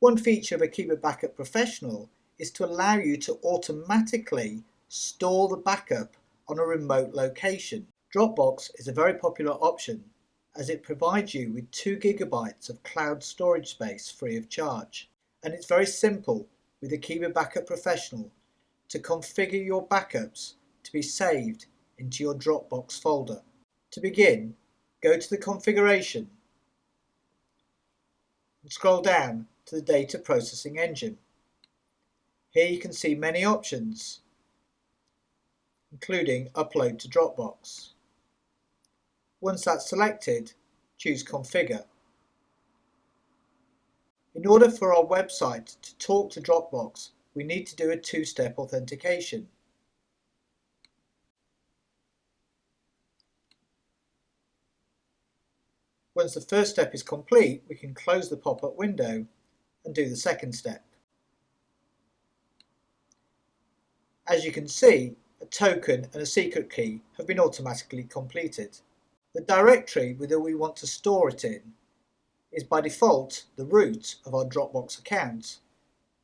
One feature of a Akeeba Backup Professional is to allow you to automatically store the backup on a remote location. Dropbox is a very popular option as it provides you with 2 gigabytes of cloud storage space free of charge. And it's very simple with a Akeeba Backup Professional to configure your backups to be saved into your Dropbox folder. To begin, go to the configuration and scroll down to the data processing engine. Here you can see many options, including upload to Dropbox. Once that's selected, choose configure. In order for our website to talk to Dropbox, we need to do a two-step authentication. Once the first step is complete, we can close the pop-up window and do the second step. As you can see, a token and a secret key have been automatically completed. The directory whether we want to store it in is by default the root of our Dropbox account,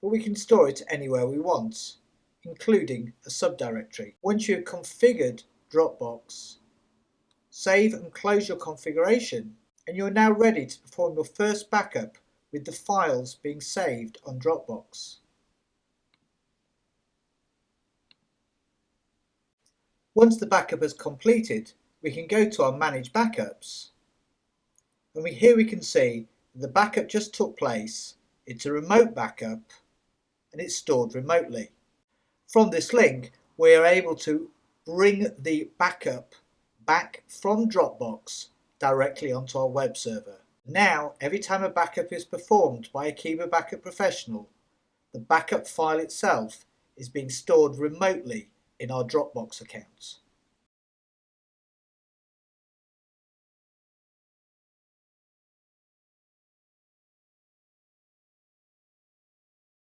but we can store it anywhere we want, including a subdirectory. Once you have configured Dropbox, save and close your configuration and you're now ready to perform your first backup with the files being saved on Dropbox. Once the backup is completed, we can go to our Manage Backups. And we, here we can see the backup just took place, it's a remote backup, and it's stored remotely. From this link, we are able to bring the backup back from Dropbox directly onto our web server. Now, every time a backup is performed by a Akeeba Backup Professional, the backup file itself is being stored remotely in our Dropbox accounts.